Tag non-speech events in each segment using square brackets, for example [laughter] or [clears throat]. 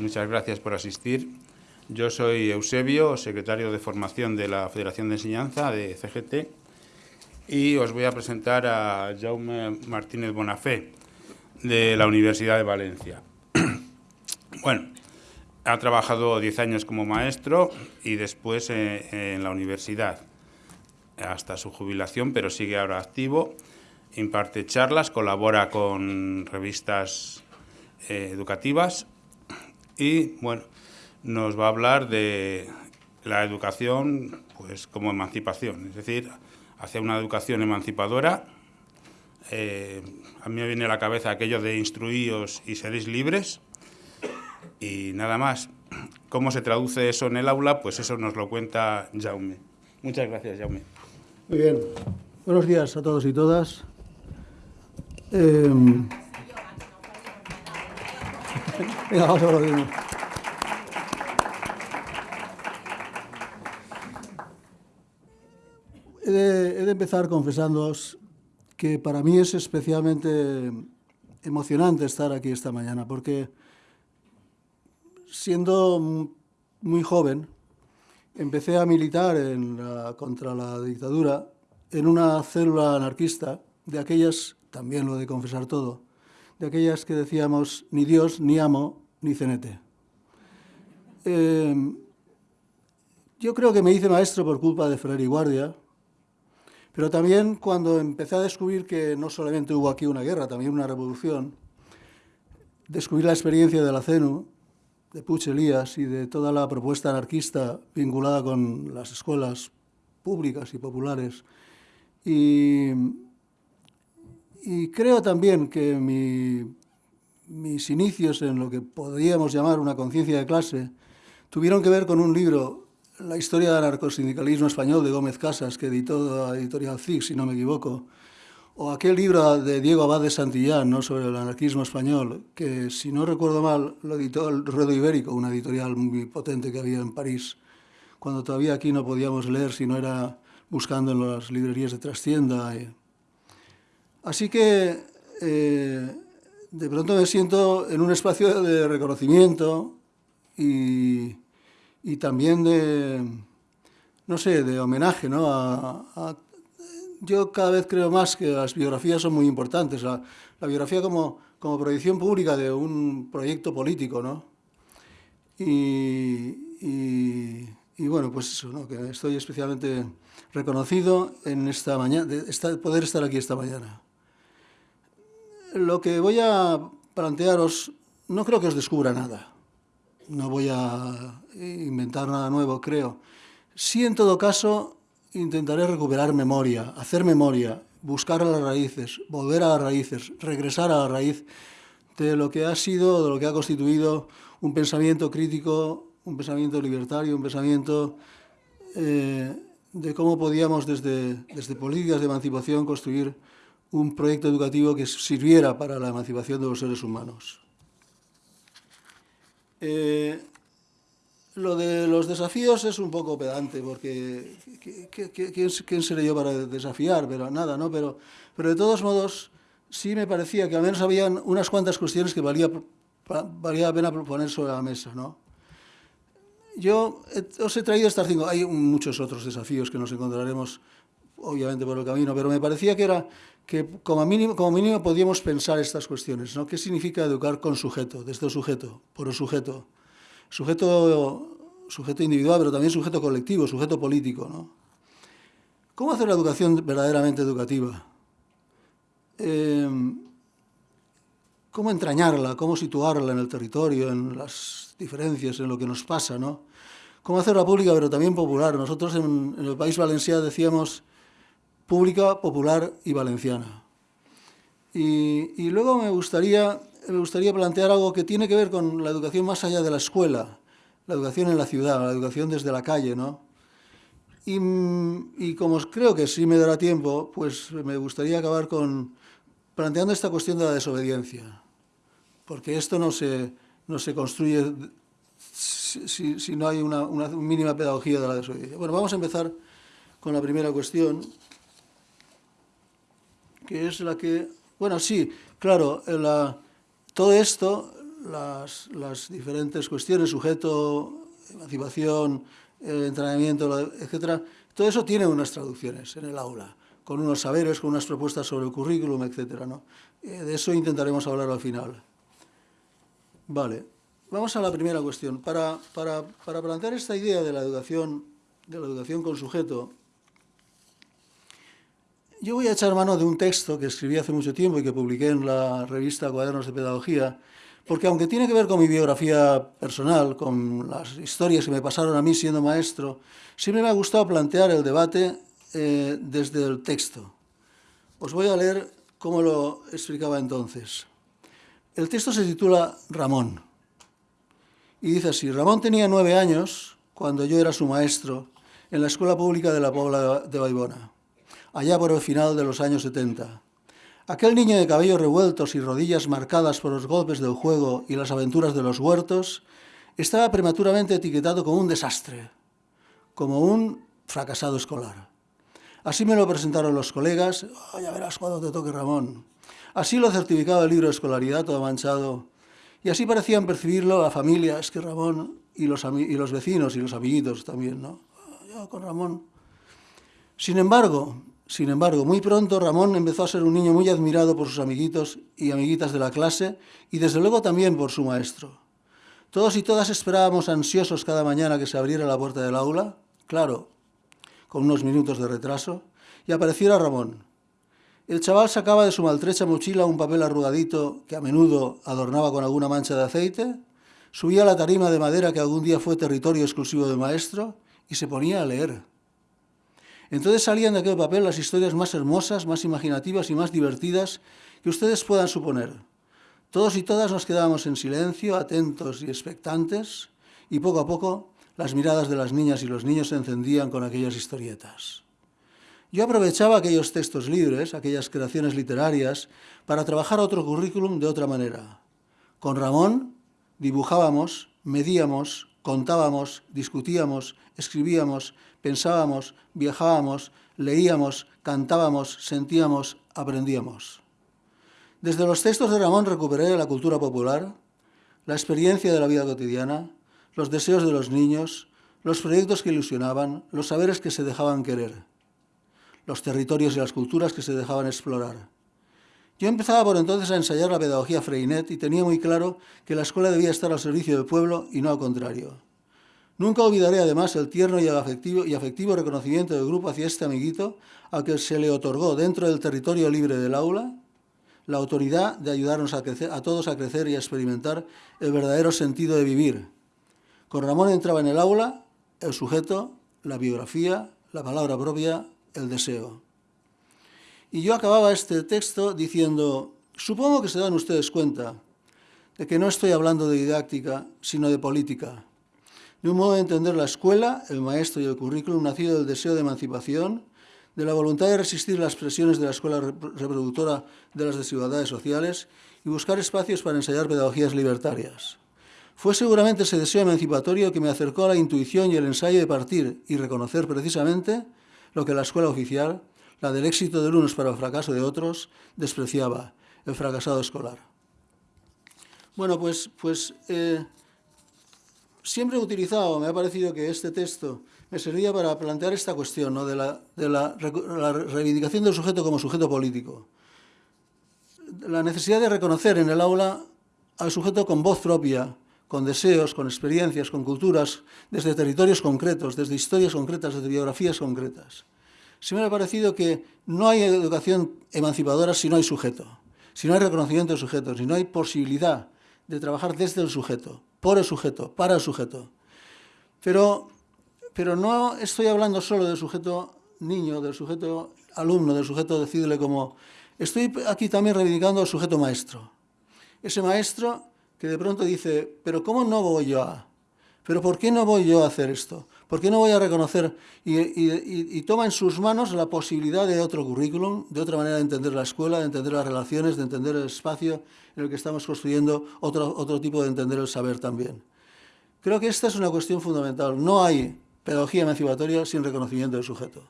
muchas gracias por asistir. Yo soy Eusebio, secretario de formación de la Federación de Enseñanza de CGT y os voy a presentar a Jaume Martínez Bonafé de la Universidad de Valencia. [clears throat] bueno, ha trabajado 10 años como maestro y después eh, en la universidad hasta su jubilación, pero sigue ahora activo, imparte charlas, colabora con revistas eh, educativas y, bueno, nos va a hablar de la educación pues como emancipación, es decir, hacia una educación emancipadora. Eh, a mí me viene a la cabeza aquello de instruíos y seréis libres y nada más. ¿Cómo se traduce eso en el aula? Pues eso nos lo cuenta Jaume. Muchas gracias, Jaume. Muy bien. Buenos días a todos y todas. Eh... Venga, vamos a He de, he empezar confesándoos que para mí es especialmente emocionante estar aquí esta mañana, porque siendo muy joven, empecé a militar contra la dictadura en una célula anarquista, de aquellas, también lo de confesar todo, de aquellas que decíamos ni Dios, ni amo, ni cenete. Eh, yo creo que me hice maestro por culpa de Ferrer y Guardia, pero también cuando empecé a descubrir que no solamente hubo aquí una guerra, también una revolución, descubrí la experiencia de la CENU, de Puig Elías y de toda la propuesta anarquista vinculada con las escuelas públicas y populares. Y, creo también que mis inicios en lo que podríamos llamar una conciencia de clase tuvieron que ver con un libro, La historia del anarcosindicalismo español de Gómez Casas, que editó la editorial CIG, si no me equivoco, o aquel libro de Diego Abad de Santillán ¿no? sobre el anarquismo español, que si no recuerdo mal lo editó el Ruedo Ibérico, una editorial muy potente que había en París, cuando todavía aquí no podíamos leer si no era buscando en las librerías de trastienda. Así que eh, de pronto me siento en un espacio de reconocimiento y, también de, no sé, de homenaje ¿no? a, yo cada vez creo más que las biografías son muy importantes. La, biografía como, como proyección pública de un proyecto político, ¿no? Y, y, bueno, pues eso, ¿no? que estoy especialmente reconocido en esta mañana, de poder estar aquí esta mañana. Lo que voy a plantearos, no creo que os descubra nada. No voy a inventar nada nuevo, creo. Sí, en todo caso, intentaré recuperar memoria, hacer memoria, buscar las raíces, volver a las raíces, regresar a la raíz de lo que ha sido, de lo que ha constituido un pensamiento crítico, un pensamiento libertario, un pensamiento eh, de cómo podíamos desde, desde políticas de emancipación construir un proyecto educativo que sirviera para la emancipación de los seres humanos. Eh, lo de los desafíos es un poco pedante, porque ¿quién, seré yo para desafiar? Pero nada, ¿no? Pero, pero de todos modos, sí me parecía que al menos habían unas cuantas cuestiones que valía, valía la pena poner sobre la mesa, ¿no? Yo os he traído estas cinco, hay muchos otros desafíos que nos encontraremos, obviamente, por el camino, pero me parecía que era que como mínimo, como mínimo podíamos pensar estas cuestiones, ¿no? ¿Qué significa educar con sujeto, desde sujeto, por el sujeto? sujeto, sujeto individual, pero también sujeto colectivo, sujeto político. ¿no? ¿Cómo hacer la educación verdaderamente educativa? Em, ¿Cómo entrañarla? ¿Cómo situarla en el territorio, en las diferencias, en lo que nos pasa? ¿no? ¿Cómo hacerla pública, pero también popular? Nosotros en el país valenciano decíamos pública, popular y valenciana. Y, y luego me gustaría me gustaría plantear algo que tiene que ver con la educación más allá de la escuela, la educación en la ciudad, la educación desde la calle, ¿no? Y, como creo que sí me dará tiempo, pues me gustaría acabar con planteando esta cuestión de la desobediencia, porque esto no se, no se construye si, si no hay una, una mínima pedagogía de la desobediencia. Bueno, vamos a empezar con la primera cuestión, que es la que... Bueno, sí, claro, la, todo esto las, las diferentes cuestiones, sujeto, emancipación, entrenamiento, etcétera, todo eso tiene unas traducciones en el aula, con unos saberes, con unas propuestas sobre el currículum, etcétera. ¿no? Eh, de eso intentaremos hablar al final. Vale, vamos a la primera cuestión. Para, para, para plantear esta idea de la educación, de la educación con sujeto, yo voy a echar mano de un texto que escribí hace mucho tiempo y que publiqué en la revista Cuadernos de Pedagogía, porque aunque tiene que ver con mi biografía personal, con las historias que me pasaron a mí siendo maestro, siempre me ha gustado plantear el debate eh, desde el texto. Os voy a leer cómo lo explicaba entonces. El texto se titula Ramón y dice así, Ramón tenía nueve años cuando yo era su maestro en la Escuela Pública de la Pobla de Baibona allá por el final de los años 70. Aquel niño de cabellos revueltos y rodillas marcadas por los golpes del juego y las aventuras de los huertos estaba prematuramente etiquetado como un desastre, como un fracasado escolar. Así me lo presentaron los colegas, oh, ya verás cuando te toque Ramón. Así lo certificaba el libro de escolaridad todo manchado. Y así parecían percibirlo la familia, es que Ramón y los, y los vecinos y los amiguitos también, ¿no? Yo con Ramón. Sin embargo, sin embargo, muy pronto Ramón empezó a ser un niño muy admirado por sus amiguitos y amiguitas de la clase y desde luego también por su maestro. Todos y todas esperábamos ansiosos cada mañana que se abriera la puerta del aula, claro, con unos minutos de retraso, y apareciera Ramón. El chaval sacaba de su maltrecha mochila un papel arrugadito que a menudo adornaba con alguna mancha de aceite, subía la tarima de madera que algún día fue territorio exclusivo del maestro y se ponía a leer. Entonces salían de aquel papel las historias más hermosas, más imaginativas y más divertidas que ustedes puedan suponer. Todos y todas nos quedábamos en silencio, atentos y expectantes, y poco a poco las miradas de las niñas y los niños se encendían con aquellas historietas. Yo aprovechaba aquellos textos libres, aquellas creaciones literarias, para trabajar otro currículum de otra manera. Con Ramón dibujábamos, medíamos, contábamos, discutíamos, escribíamos, pensábamos, viajábamos, leíamos, cantábamos, sentíamos, aprendíamos. Desde los textos de Ramón recuperé la cultura popular, la experiencia de la vida cotidiana, los deseos de los niños, los proyectos que ilusionaban, los saberes que se dejaban querer, los territorios y las culturas que se dejaban explorar. Yo empezaba por entonces a ensayar la pedagogía Freinet y tenía muy claro que la escuela debía estar al servicio del pueblo y no al contrario. Nunca olvidaré además el tierno y afectivo, reconocimiento del grupo hacia este amiguito al que se le otorgó dentro del territorio libre del aula la autoridad de ayudarnos a, a todos a crecer y a experimentar el verdadero sentido de vivir. Con Ramón entraba en el aula el sujeto, la biografía, la palabra propia, el deseo. Y yo acababa este texto diciendo, supongo que se dan ustedes cuenta de que no estoy hablando de didáctica, sino de política de un modo de entender la escuela, el maestro y el currículum nacido del deseo de emancipación, de la voluntad de resistir las presiones de la escuela reproductora de las desigualdades sociales y buscar espacios para ensayar pedagogías libertarias. Fue seguramente ese deseo emancipatorio que me acercó a la intuición y el ensayo de partir y reconocer precisamente lo que la escuela oficial, la del éxito de unos para el fracaso de otros, despreciaba, el fracasado escolar. Bueno, pues, pues eh, siempre he utilizado, me ha parecido que este texto me servía para plantear esta cuestión de, la, reivindicación del sujeto como sujeto político. La necesidad de reconocer en el aula al sujeto con voz propia, con deseos, con experiencias, con culturas, desde territorios concretos, desde historias concretas, desde biografías concretas. Siempre me ha parecido que no hay educación emancipadora si no hay sujeto, si no hay reconocimiento del sujeto, si no hay posibilidad de trabajar desde el sujeto por el sujeto, para el sujeto. Pero, pero no estoy hablando solo del sujeto niño, del sujeto alumno, del sujeto decídele como... Estoy aquí también reivindicando al sujeto maestro. Ese maestro que de pronto dice, pero ¿cómo no voy yo a...? ¿Pero por qué no voy yo a hacer esto? ¿Por qué no voy a reconocer? Y, toma en sus manos la posibilidad de otro currículum, de otra manera de entender la escuela, de entender las relaciones, de entender el espacio en el que estamos construyendo otro, otro tipo de entender el saber también. Creo que esta es una cuestión fundamental. No hay pedagogía emancipatoria sin reconocimiento del sujeto.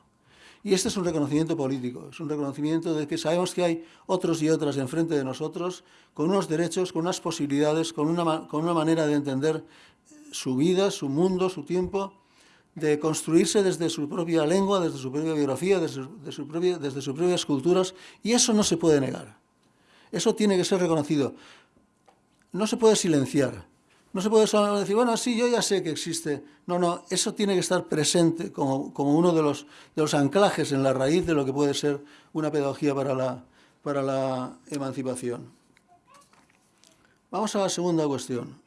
Y este es un reconocimiento político, es un reconocimiento de que sabemos que hay otros y otras enfrente de nosotros, con unos derechos, con unas posibilidades, con una, con una manera de entender su vida, su mundo, su tiempo, de construirse desde su propia lengua, desde su propia biografía, desde, su propia, desde sus propias culturas, y eso no se puede negar. Eso tiene que ser reconocido. No se puede silenciar. No se puede decir, bueno, sí, yo ya sé que existe. No, no, eso tiene que estar presente como, como uno de los, de los anclajes en la raíz de lo que puede ser una pedagogía para la, para la emancipación. Vamos a la segunda cuestión.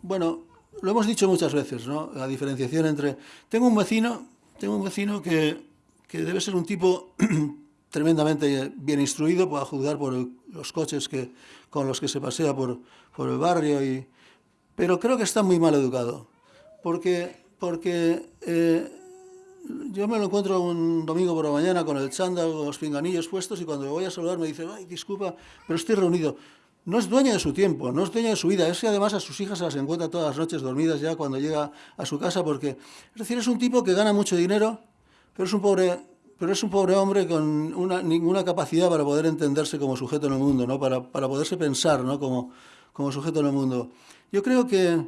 Bueno, lo hemos dicho muchas veces, ¿no? La diferenciación entre... Tengo un vecino, tengo un vecino que, que debe ser un tipo [clears throat] tremendamente bien instruido para juzgar por los coches que, con los que se pasea por, por el barrio, y, pero creo que está muy mal educado, porque, porque eh, yo me lo encuentro un domingo por la mañana con el chándal, con los pinganillos puestos, y cuando me voy a saludar me dice, ay, disculpa, pero estoy reunido. No es dueño de su tiempo, no es dueño de su vida, es que además a sus hijas se las encuentra todas las noches dormidas ya cuando llega a su casa, porque, es decir, es un tipo que gana mucho dinero, pero es un pobre pero es un pobre hombre con una, ninguna capacidad para poder entenderse como sujeto en el mundo, ¿no? para, para poderse pensar ¿no? como, como sujeto en el mundo. Yo creo que,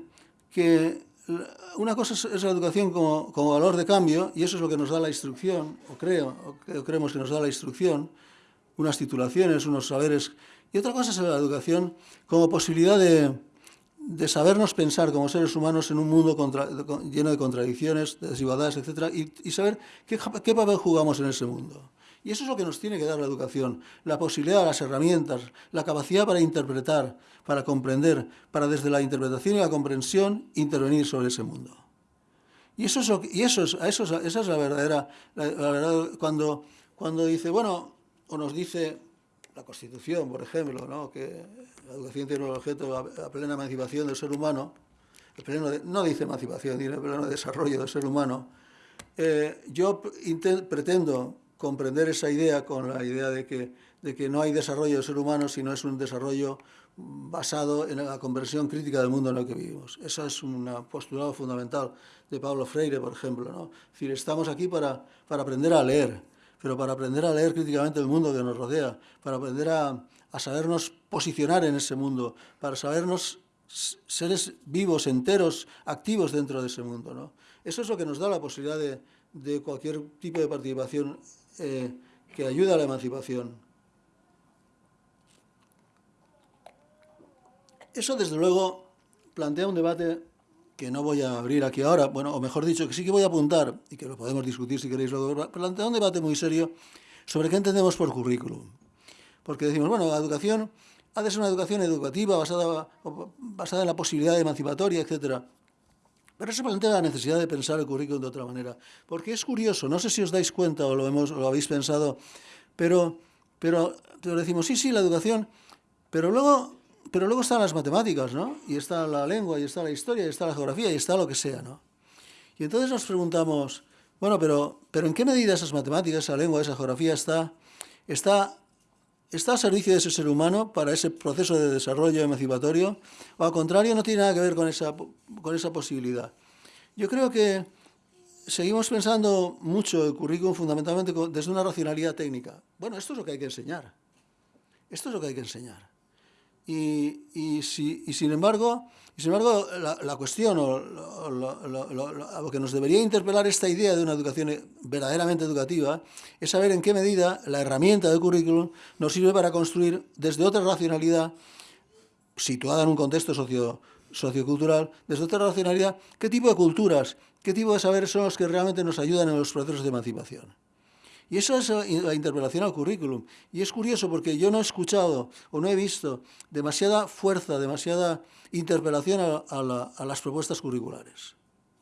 que una cosa es, la educación como, como, valor de cambio, y eso es lo que nos da la instrucción, o creo, o creemos que nos da la instrucción, unas titulaciones, unos saberes, y otra cosa es la educación como posibilidad de, de sabernos pensar como seres humanos en un mundo lleno de contradicciones, de desigualdades, etc., y, saber qué, qué, papel jugamos en ese mundo. Y eso es lo que nos tiene que dar la educación, la posibilidad, las herramientas, la capacidad para interpretar, para comprender, para desde la interpretación y la comprensión intervenir sobre ese mundo. Y eso es, y eso es, eso esa es la verdadera, la, la cuando, cuando dice, bueno, o nos dice la Constitución, por ejemplo, ¿no? que la educación tiene el objeto la, plena emancipación del ser humano, el pleno no dice emancipación, dice el pleno desarrollo del ser humano, eh, yo pretendo comprender esa idea con la idea de que, de que no hay desarrollo del ser humano, sino es un desarrollo basado en la conversión crítica del mundo en el que vivimos. Ese es un postulado fundamental de Pablo Freire, por ejemplo. ¿no? Es decir, estamos aquí para, para aprender a leer, pero para aprender a leer críticamente el mundo que nos rodea, para aprender a, sabernos posicionar en ese mundo, para sabernos seres vivos, enteros, activos dentro de ese mundo. ¿no? Eso es lo que nos da la posibilidad de, cualquier tipo de participación eh, que ayude a la emancipación. Eso, desde luego, plantea un debate que no voy a abrir aquí ahora, bueno, o mejor dicho, que sí que voy a apuntar, y que lo podemos discutir si queréis luego, plantea un debate muy serio sobre qué entendemos por currículum. Porque decimos, bueno, la educación ha de ser una educación educativa basada, basada en la posibilidad emancipatoria, etc. Pero eso plantea la necesidad de pensar el currículum de otra manera. Porque es curioso, no sé si os dais cuenta o lo, hemos, lo habéis pensado, pero, pero decimos, sí, sí, la educación, pero luego pero luego están las matemáticas, ¿no? Y está la lengua, y está la historia, y está la geografía, y está lo que sea, ¿no? Y entonces nos preguntamos, bueno, pero, pero ¿en qué medida esas matemáticas, esa lengua, esa geografía está, está, está al servicio de ese ser humano para ese proceso de desarrollo emancipatorio? O al contrario, no tiene nada que ver con esa, con esa posibilidad. Yo creo que seguimos pensando mucho el currículum fundamentalmente desde una racionalidad técnica. Bueno, esto es lo que hay que enseñar. Esto es lo que hay que enseñar. Y, si, sin embargo, y sin embargo la, cuestión o lo, que nos debería interpelar esta idea de una educación verdaderamente educativa es saber en qué medida la herramienta del currículum nos sirve para construir desde otra racionalidad situada en un contexto socio, sociocultural, desde otra racionalidad, qué tipo de culturas, qué tipo de saberes son los que realmente nos ayudan en los procesos de emancipación. Y eso es la interpelación al currículum. Y es curioso porque yo no he escuchado o no he visto demasiada fuerza, demasiada interpelación a, las propuestas curriculares.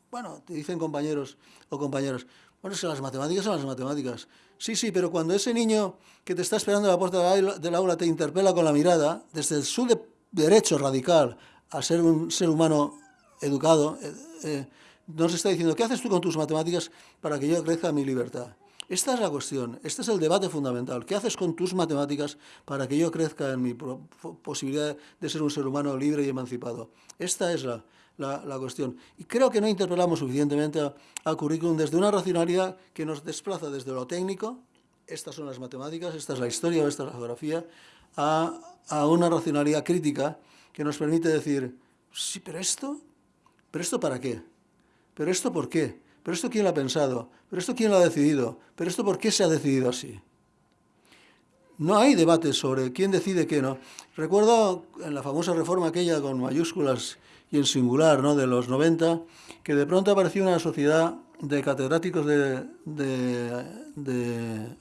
Bueno, te dicen compañeros o compañeras, bueno, es que las matemáticas son las matemáticas. Sí, sí, pero cuando ese niño que te está esperando a la puerta del aula te interpela con la mirada, desde su derecho radical a ser un ser humano educado, eh, eh, nos está diciendo, ¿qué haces tú con tus matemáticas para que yo crezca mi libertad? Esta es la cuestión, este es el debate fundamental. ¿Qué haces con tus matemáticas para que yo crezca en mi posibilidad de ser un ser humano libre y emancipado? Esta es la, la, cuestión. Y creo que no interpelamos suficientemente al currículum desde una racionalidad que nos desplaza desde lo técnico, estas son las matemáticas, esta es la historia o esta es la geografía, a, a una racionalidad crítica que nos permite decir, sí, pero esto, pero esto para qué, pero esto por qué, pero esto quién lo ha pensado, pero esto quién lo ha decidido, pero esto por qué se ha decidido así. No hay debate sobre quién decide qué no. Recuerdo en la famosa reforma aquella con mayúsculas y en singular ¿no? de los 90, que de pronto apareció una sociedad de catedráticos de, de, de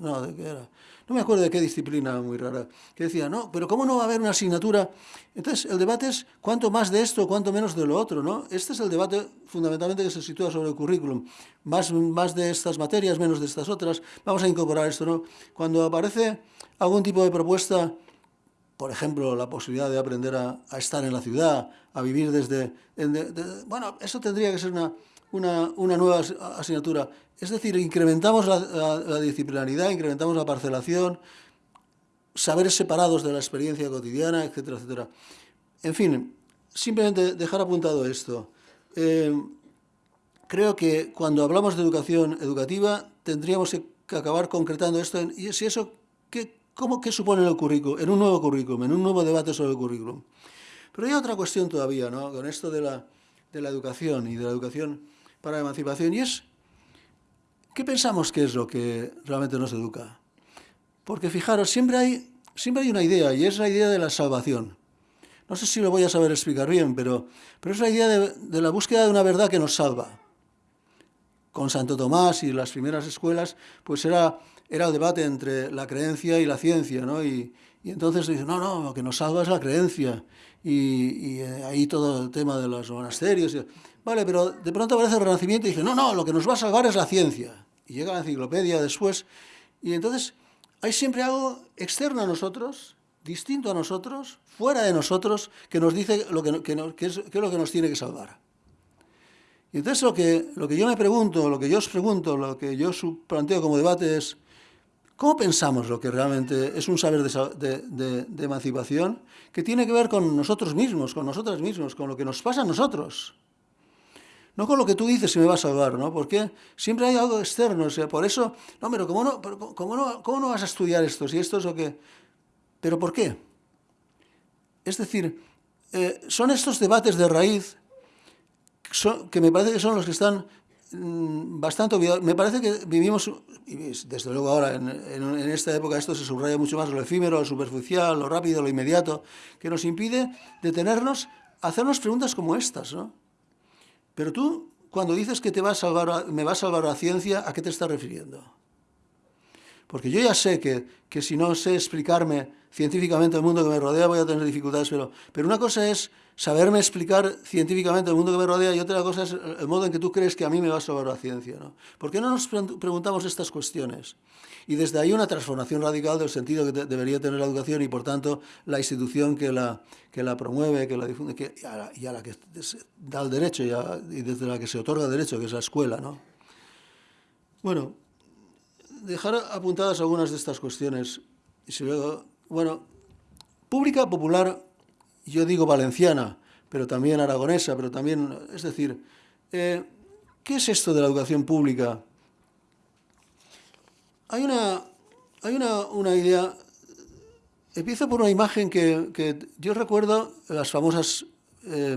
no, ¿de qué era? No me acuerdo de qué disciplina muy rara, que decía, no, pero ¿cómo no va a haber una asignatura? Entonces, el debate es cuánto más de esto, cuánto menos de lo otro, ¿no? Este es el debate fundamentalmente que se sitúa sobre el currículum. Más, más de estas materias, menos de estas otras. Vamos a incorporar esto, ¿no? Cuando aparece algún tipo de propuesta por ejemplo, la posibilidad de aprender a, estar en la ciudad, a vivir desde... bueno, eso tendría que ser una, una, una, nueva asignatura. Es decir, incrementamos la, la, disciplinaridad, incrementamos la parcelación, saberes separados de la experiencia cotidiana, etcétera, etcétera. En fin, simplemente dejar apuntado esto. Eh, creo que cuando hablamos de educación educativa tendríamos que acabar concretando esto en, y si eso, ¿qué, ¿Cómo, ¿Qué supone el currículum? En un nuevo currículum, en un nuevo debate sobre el currículum. Pero hay otra cuestión todavía, ¿no? Con esto de la, de la educación y de la educación para la emancipación, y es, ¿qué pensamos que es lo que realmente nos educa? Porque fijaros, siempre hay, siempre hay una idea, y es la idea de la salvación. No sé si lo voy a saber explicar bien, pero, pero es la idea de, de la búsqueda de una verdad que nos salva. Con Santo Tomás y las primeras escuelas, pues era era el debate entre la creencia y la ciencia, ¿no? Y, y entonces dice, no, no, lo que nos salva es la creencia. Y, y eh, ahí todo el tema de los monasterios. Vale, pero de pronto aparece el Renacimiento y dice, no, no, lo que nos va a salvar es la ciencia. Y llega la enciclopedia después. Y entonces hay siempre algo externo a nosotros, distinto a nosotros, fuera de nosotros, que nos dice lo que, que, que, es, que es lo que nos tiene que salvar. Y entonces lo que, lo que yo me pregunto, lo que yo os pregunto, lo que yo planteo como debate es, ¿Cómo pensamos lo que realmente es un saber de, emancipación que tiene que ver con nosotros mismos, con nosotras mismos, con lo que nos pasa a nosotros? No con lo que tú dices si me va a salvar, ¿no? Porque siempre hay algo externo, o sea, por eso, no, pero ¿cómo no, cómo no, cómo no vas a estudiar esto? Si esto es lo que... ¿Pero por qué? Es decir, eh, son estos debates de raíz que me parece que son los que están Mm, bastante Me parece que vivimos, desde luego ahora, en, esta época esto se subraya mucho más, lo efímero, lo superficial, lo rápido, lo inmediato, que nos impide detenernos a hacernos preguntas como estas, ¿no? Pero tú, cuando dices que te va a salvar, me va a salvar la ciencia, ¿a qué te estás refiriendo? Porque yo ya sé que, que si no sé explicarme científicamente el mundo que me rodea voy a tener dificultades, pero, pero una cosa es saberme explicar científicamente el mundo que me rodea y otra cosa es el modo en que tú crees que a mí me va a salvar la ciencia. ¿no? ¿Por qué no nos preguntamos estas cuestiones? Y desde ahí una transformación radical del sentido que debería tener la educación y, por tanto, la institución que la, que la promueve, que la difunde que, y, a la, que da el derecho y, y, desde la que se otorga el derecho, que es la escuela. ¿no? Bueno, dejar apuntadas algunas de estas cuestiones. Y si luego, bueno, pública, popular, yo digo valenciana, pero también aragonesa, pero también, es decir, eh, ¿qué es esto de la educación pública? Hay una, hay una, una idea, empiezo por una imagen que, que yo recuerdo, las famosas eh,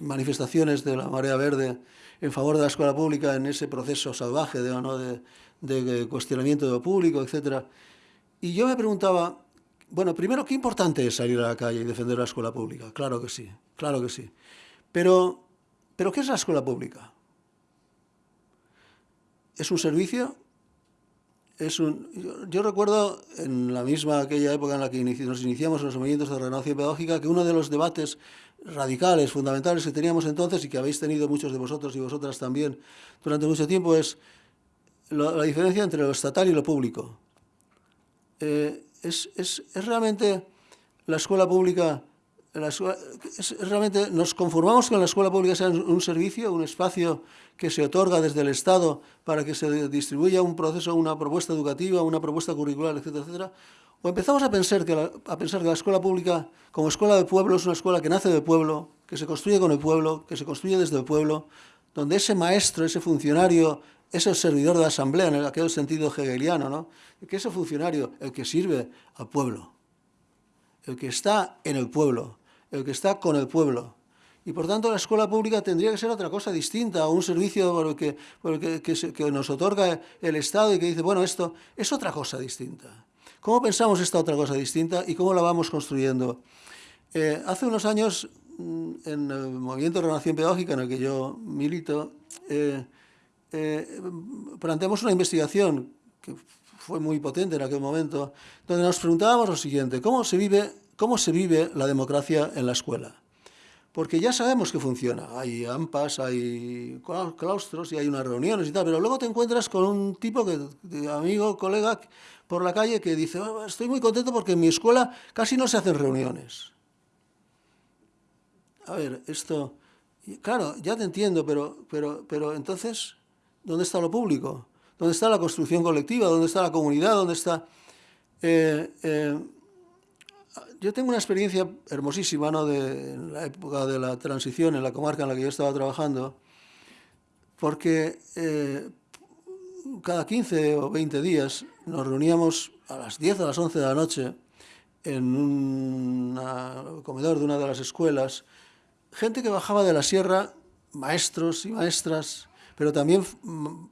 manifestaciones de la Marea Verde en favor de la escuela pública en ese proceso salvaje de, ¿no? de, de cuestionamiento de lo público, etc. Y yo me preguntaba, bueno, primero, qué importante es salir a la calle y defender la escuela pública. Claro que sí, claro que sí. Pero, ¿pero qué es la escuela pública? ¿Es un servicio? Es un, yo, recuerdo en la misma aquella época en la que nos iniciamos los movimientos de renovación pedagógica que uno de los debates radicales, fundamentales que teníamos entonces y que habéis tenido muchos de vosotros y vosotras también durante mucho tiempo es la, diferencia entre lo estatal y lo público. Eh, es, es, es, realmente la escuela pública, la escuela, es, realmente nos conformamos con la escuela pública sea un servicio, un espacio que se otorga desde el Estado para que se distribuya un proceso, una propuesta educativa, una propuesta curricular, etcétera, etcétera, o empezamos a pensar, que la, a pensar que la escuela pública, como escuela de pueblo, es una escuela que nace del pueblo, que se construye con el pueblo, que se construye desde el pueblo, donde ese maestro, ese funcionario, ese servidor de la asamblea, en aquel sentido hegeliano, ¿no? que ese funcionario, el que sirve al pueblo, el que está en el pueblo, el que está con el pueblo. Y por tanto la escuela pública tendría que ser otra cosa distinta, un servicio el que, nos otorga el Estado y que dice, bueno, esto es otra cosa distinta. ¿Cómo pensamos esta otra cosa distinta y cómo la vamos construyendo? Eh, hace unos años, mm, en el movimiento de renovación pedagógica en el que yo milito, eh, eh, planteamos una investigación que fue muy potente en aquel momento, donde nos preguntábamos lo siguiente, ¿cómo se vive, cómo se vive la democracia en la escuela? Porque ya sabemos que funciona, hay AMPAs, hay claustros y hay unas reuniones y tal, pero luego te encuentras con un tipo, que, amigo, colega, por la calle que dice, oh, estoy muy contento porque en mi escuela casi no se hacen reuniones. A ver, esto, claro, ya te entiendo, pero, pero, pero entonces, ¿Dónde está lo público? ¿Dónde está la construcción colectiva? ¿Dónde está la comunidad? ¿Dónde está...? Eh, eh, yo tengo una experiencia hermosísima ¿no? de en la época de la transición en la comarca en la que yo estaba trabajando, porque eh, cada 15 o 20 días nos reuníamos a las 10 o las 11 de la noche en un comedor de una de las escuelas, gente que bajaba de la sierra, maestros y maestras, pero también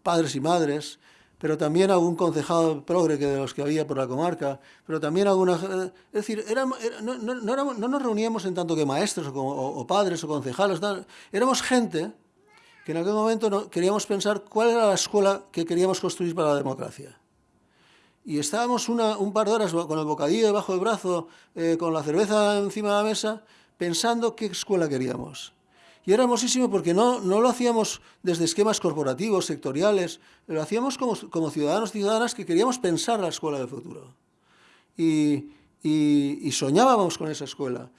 padres y madres, pero también algún concejado progre que de los que había por la comarca, pero también alguna... Eh, es decir, no, no, nos reuníamos en tanto que maestros o, padres o concejales, éramos gente que en aquel momento queríamos pensar cuál era la escuela que queríamos construir para la democracia. Y estábamos un par de horas con el bocadillo debajo del brazo, eh, con la cerveza encima de la mesa, pensando qué escuela queríamos. Y era hermosísimo porque no, no lo hacíamos desde esquemas corporativos, sectoriales, lo hacíamos como, como ciudadanos y ciudadanas que queríamos pensar la escuela del futuro. Y, y, y soñábamos con esa escuela.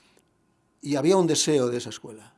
Y había un deseo de esa escuela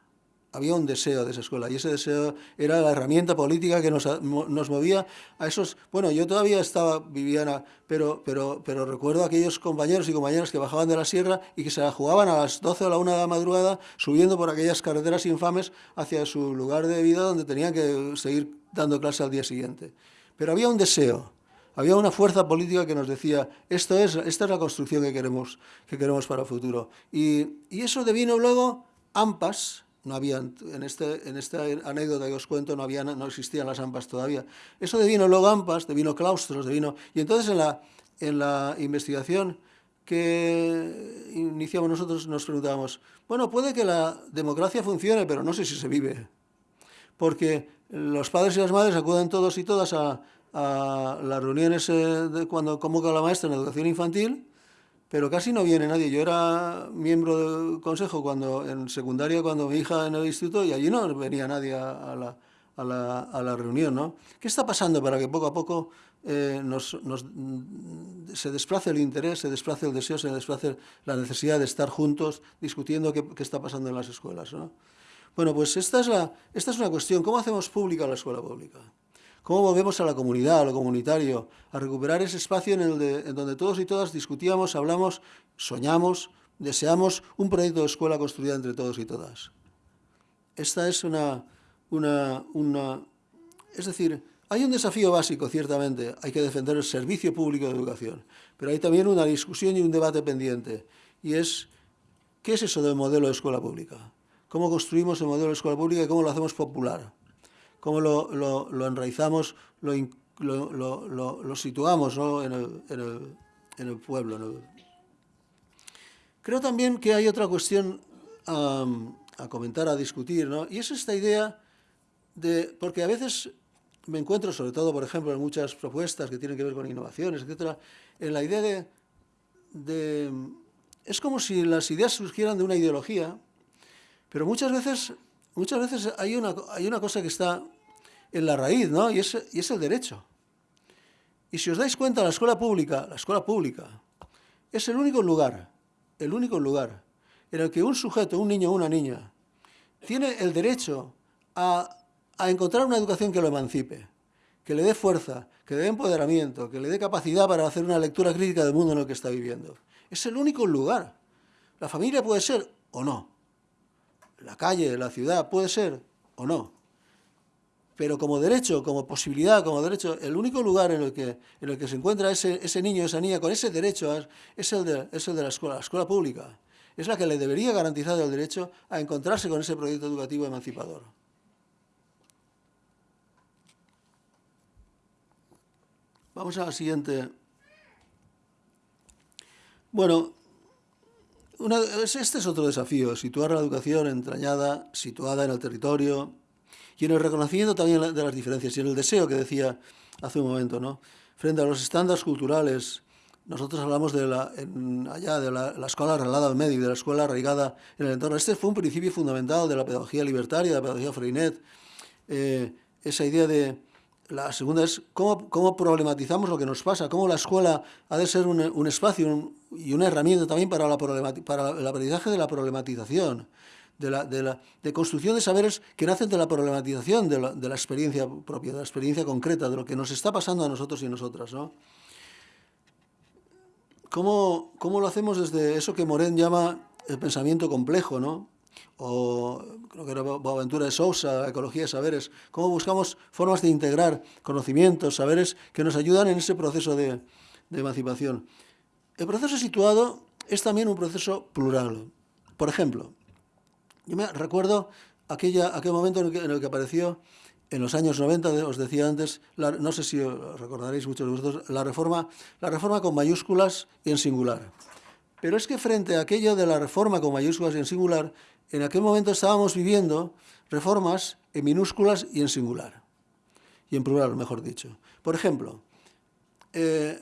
había un deseo de esa escuela y ese deseo era la herramienta política que nos, nos movía a esos... Bueno, yo todavía estaba Viviana, pero, pero, pero recuerdo a aquellos compañeros y compañeras que bajaban de la sierra y que se la jugaban a las 12 o la 1 de la madrugada subiendo por aquellas carreteras infames hacia su lugar de vida donde tenían que seguir dando clase al día siguiente. Pero había un deseo, había una fuerza política que nos decía, esto es, esta es la construcción que queremos, que queremos para el futuro. Y, y eso devino luego AMPAS, no había, en, este, en esta anécdota que os cuento no, había, no existían las AMPAs todavía. Eso devino luego AMPAs, devino claustros, devino... Y entonces en la, en la investigación que iniciamos nosotros nos preguntábamos, bueno, puede que la democracia funcione, pero no sé si se vive. Porque los padres y las madres acuden todos y todas a, a las reuniones eh, de cuando convoca la maestra en educación infantil pero casi no viene nadie. Yo era miembro del consejo cuando en secundaria, cuando mi hija en el instituto, y allí no venía nadie a, la, a, la, a la, reunión. ¿no? ¿Qué está pasando para que poco a poco eh, nos, nos, se desplace el interés, se desplace el deseo, se desplace la necesidad de estar juntos discutiendo qué, qué está pasando en las escuelas? ¿no? Bueno, pues esta es, la, esta es una cuestión. ¿Cómo hacemos pública la escuela pública? Cómo volvemos a la comunidad, a lo comunitario, a recuperar ese espacio en, el en donde todos y todas discutíamos, hablamos, soñamos, deseamos un proyecto de escuela construida entre todos y todas. Esta es una, una, una... Es decir, hay un desafío básico, ciertamente, hay que defender el servicio público de educación, pero hay también una discusión y un debate pendiente, y es, ¿qué es eso del modelo de escuela pública? ¿Cómo construimos el modelo de escuela pública y cómo lo hacemos popular? Cómo lo, lo, enraizamos, lo, lo situamos ¿no? en, el, en, el, en, el, pueblo. Creo también que hay otra cuestión um, a comentar, a discutir, ¿no? y es esta idea de, porque a veces me encuentro, sobre todo, por ejemplo, en muchas propuestas que tienen que ver con innovaciones, etcétera, en la idea de, de es como si las ideas surgieran de una ideología, pero muchas veces muchas veces hay una, hay una cosa que está en la raíz, ¿no? Y es, y es el derecho. Y si os dais cuenta, la escuela pública, la escuela pública, es el único lugar, el único lugar en el que un sujeto, un niño o una niña, tiene el derecho a, a encontrar una educación que lo emancipe, que le dé fuerza, que le dé empoderamiento, que le dé capacidad para hacer una lectura crítica del mundo en el que está viviendo. Es el único lugar. La familia puede ser o no, la calle, la ciudad, puede ser o no. Pero como derecho, como posibilidad, como derecho, el único lugar en el que, en el que se encuentra ese, ese niño, esa niña, con ese derecho, es el, de, es el de la escuela, la escuela pública. Es la que le debería garantizar el derecho a encontrarse con ese proyecto educativo emancipador. Vamos a la siguiente. Bueno, este es otro desafío, situar la educación entrañada, situada en el territorio y en el reconocimiento también de las diferencias y en el deseo que decía hace un momento, ¿no? Frente a los estándares culturales, nosotros hablamos de la, allá de la, escuela arreglada medio, de la escuela arraigada en el entorno. Este fue un principio fundamental de la pedagogía libertaria, de la pedagogía Freinet, eh, esa idea de, la segunda es cómo, cómo, problematizamos lo que nos pasa, cómo la escuela ha de ser un, un espacio y una herramienta también para, la para el aprendizaje de la problematización, de la, de construcción de saberes que nacen de la problematización de la, de la, experiencia propia, de la experiencia concreta, de lo que nos está pasando a nosotros y nosotras. ¿no? ¿Cómo, ¿Cómo lo hacemos desde eso que Moren llama el pensamiento complejo, ¿no? O creo que era Boaventura de Sousa, Ecología de Saberes, cómo buscamos formas de integrar conocimientos, saberes que nos ayudan en ese proceso de, emancipación. El proceso situado es también un proceso plural. Por ejemplo, yo me recuerdo aquella, aquel momento en el, que, apareció en los años 90, os decía antes, no sé si recordaréis muchos de vosotros, la reforma, la reforma con mayúsculas y en singular. Pero es que frente a aquello de la reforma con mayúsculas y en singular, en aquel momento estábamos viviendo reformas en minúsculas y en singular, y en plural, mejor dicho. Por ejemplo, eh,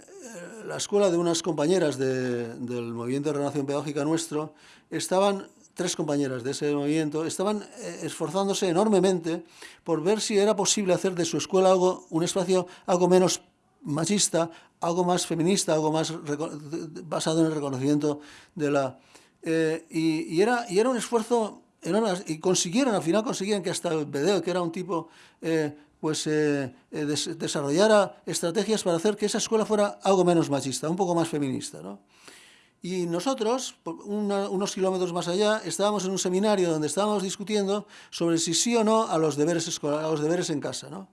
la escuela de unas compañeras del movimiento de renovación pedagógica nuestro, estaban, tres compañeras de ese movimiento, estaban eh, esforzándose enormemente por ver si era posible hacer de su escuela algo, un espacio algo menos machista, algo más feminista, algo más basado en el reconocimiento de la, eh, y, era, y era un esfuerzo y consiguieron, al final consiguieron que hasta el Bedeo, que era un tipo, eh, pues eh, desarrollara estrategias para hacer que esa escuela fuera algo menos machista, un poco más feminista. ¿no? Y nosotros, unos kilómetros más allá, estábamos en un seminario donde estábamos discutiendo sobre si sí o no a los deberes, a los deberes en casa. ¿no?